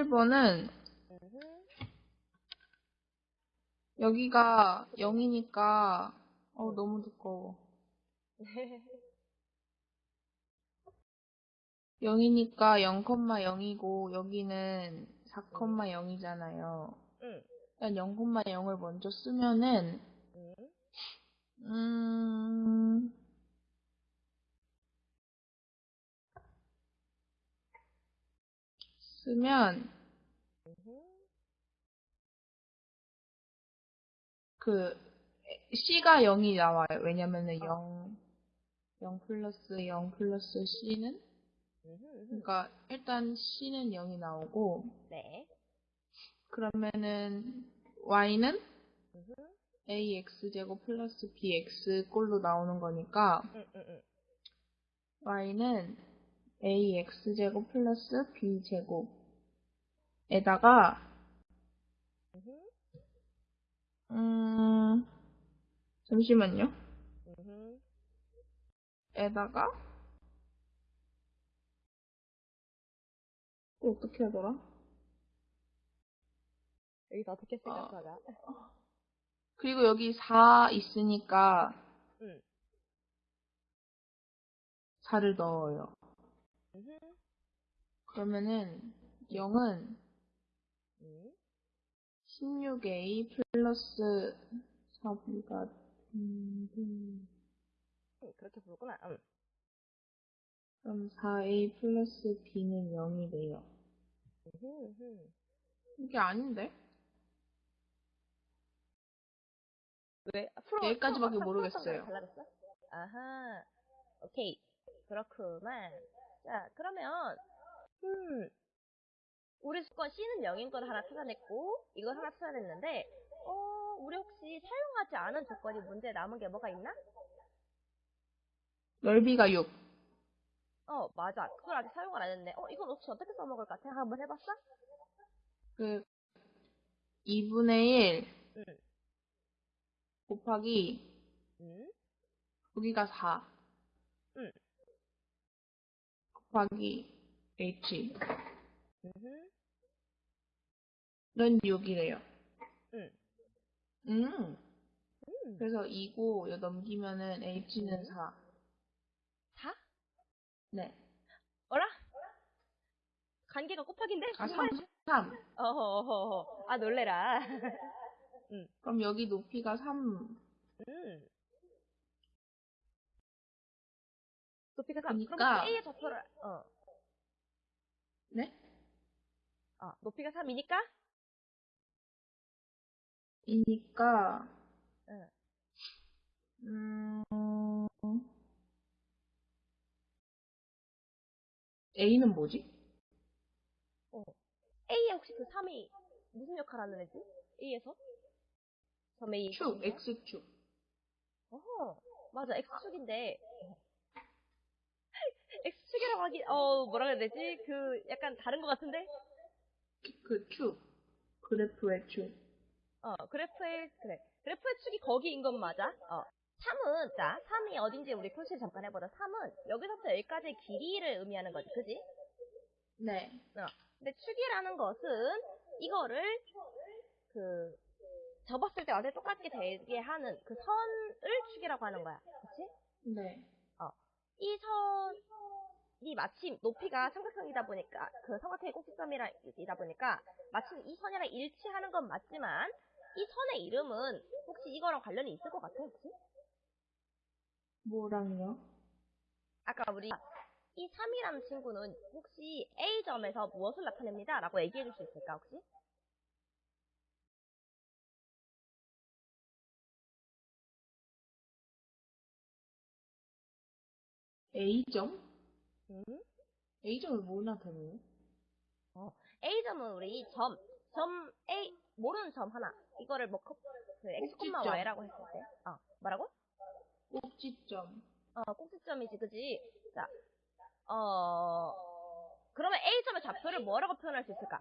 11번은 음흠. 여기가 0이니까 어 너무 두꺼워. 0이니까 0,0이고 여기는 4,0이잖아요. 응. 일단 0,0을 먼저 쓰면은 응. 음 쓰면. 그 C가 0이 나와요. 왜냐면은 0 0 플러스 0 플러스 C는. 그러니까 일단 C는 0이 나오고 네. 그러면은 Y는. AX제곱 플러스 BX 꼴로 나오는 거니까 응, 응, 응. Y는 AX제곱 플러스 B제곱 에다가. 음 잠시만요. 에다가 또 어떻게 하더라? 여기서 어떻게 아. 생각하나? 그리고 여기 4 있으니까 응. 4를 넣어요. 그러면은 0은 응. 16A 플러스 4B가 음, 응, 그렇게 부르구나. 응. 그럼 4A 플러스 B는 0이 돼요. 음흠. 음흠. 이게 아닌데? 왜? 프로, 여기까지밖에 프로, 모르겠어요. 달라졌어? 아하. 오케이. 그렇구만. 자, 그러면, 음, 우리 수건 C는 0인 걸 하나 찾아냈고, 이걸 하나 찾아냈는데, 어, 우리 혹시 사용하지 않은 조건이 문제에 남은 게 뭐가 있나? 넓이가 6. 어, 맞아. 그걸 아직 사용을 안 했네. 어, 이건 혹시 어떻게 써먹을까? 생각 한번 해봤어? 그 2분의 1 응. 곱하기 응? 여기가 4 응. 곱하기 H 응. 는 6이래요. 응. 음. 음. 그래서 2고 이거 넘기면은 H는 음. 4. 4? 네. 어라? 관계가 곱하기인데? 아, 정말? 3, 3. 어허허허. 아, 놀래라. 그럼 여기 높이가 3. 음. 높이가 3. 그럼 그러니까- 혹시 A의 좌표를, 어. 네? 아, 높이가 3이니까? 이니까 응. 음. A는 뭐지? 어. A에 혹시 그 3이 무슨 역할 하는 애지? A에서? 점 A. 축, X축. 어허. 맞아, X축인데. X축이라고 하기, 어, 뭐라 해야 되지? 그, 약간 다른 것 같은데? 그 축. 그래프의 축. 어, 그래프의, 그래. 그래프의 축이 거기인 건 맞아. 어. 3은, 자, 3이 어딘지 우리 표시를 잠깐 해보자. 3은 여기서부터 여기까지의 길이를 의미하는 거지, 그지? 네. 근데 축이라는 것은 이거를, 그, 접었을 때 완전히 똑같게 되게 하는 그 선을 축이라고 하는 거야. 그치? 네. 이선 이 마침 높이가 삼각형이다 보니까, 그 삼각형의 꼭지점이다 보니까, 마침 이 선이랑 일치하는 건 맞지만, 이 선의 이름은 혹시 이거랑 관련이 있을 것 같아, 혹시? 뭐랑요? 아까 우리 이 3이라는 친구는 혹시 A점에서 무엇을 나타냅니다. 라고 얘기해 줄 수 있을까, 혹시? A점? 음? A점을 뭐 나타내요? A점은 우리 점, 점 A, 모르는 점 하나. 이거를 뭐, 컵- 그 X, 꼭지점. Y라고 했을 때. 어, 뭐라고? 꼭지점. 어, 꼭지점이지, 그지? 자, 어, 그러면 A점의 좌표를 뭐라고 표현할 수 있을까?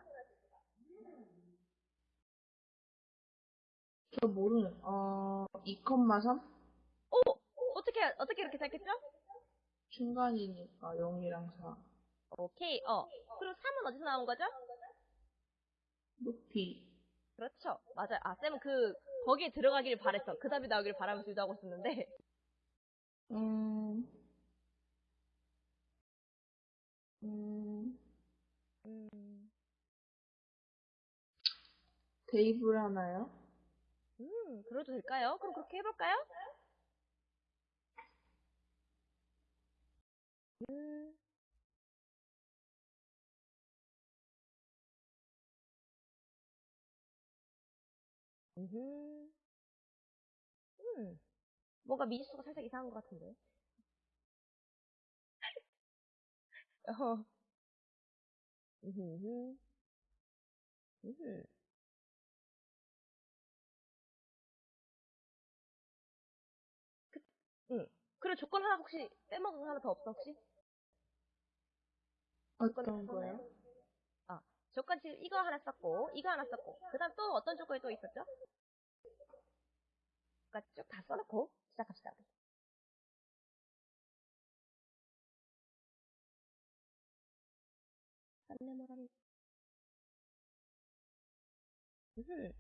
저 모르는, 어, 2,3? 오! 어떻게, 어떻게 이렇게 생각했죠? 중간이니까 0이랑 4. 오케이, 어. 그리고 3은 어디서 나온 거죠? 높이. 그렇죠. 맞아요. 아, 쌤은 그, 거기에 들어가길 바랬어. 그 답이 나오길 바라면서 유도하고 있었는데. 음, 음, 음, 대입을 하나요? 음, 그래도 될까요? 그럼 그렇게 해볼까요? 음, 음흠. 음, 뭔가 미지수가 살짝 이상한 것 같은데. 어, 음흠, 음흠. 응. 그리고 조건 하나 혹시 빼먹은 거 하나 더 없어, 혹시? 어떤 거요? 아, 조건 지금 이거 하나 썼고, 이거 하나 썼고, 그 다음 또 어떤 조건이 또 있었죠? 그니까 쭉 다 써놓고 시작합시다. 안내모라니. 음,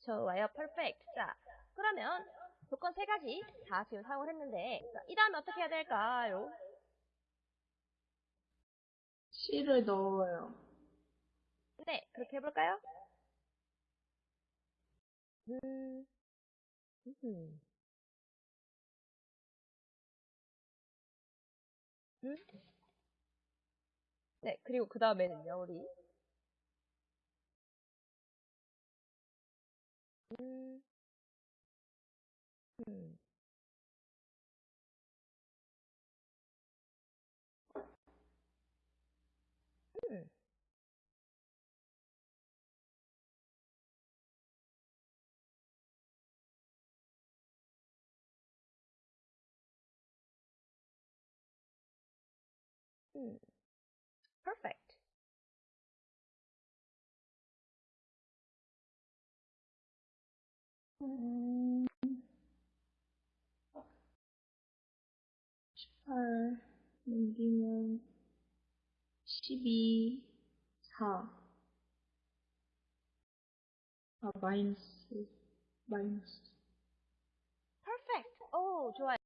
좋아요, 퍼펙트. 자, 그러면 조건 세 가지 다 지금 사용을 했는데, 자, 이 다음에 어떻게 해야 될까요? C를 넣어요. 네, 그렇게 해볼까요? 음, 음. 음? 네, 그리고 그 다음에는요, 우리. 음, 음. 음. 음. Perfect. 음, 18 넘기면 12, 4. 아, 마이너스, 마이너스. Perfect. 오, 좋아요.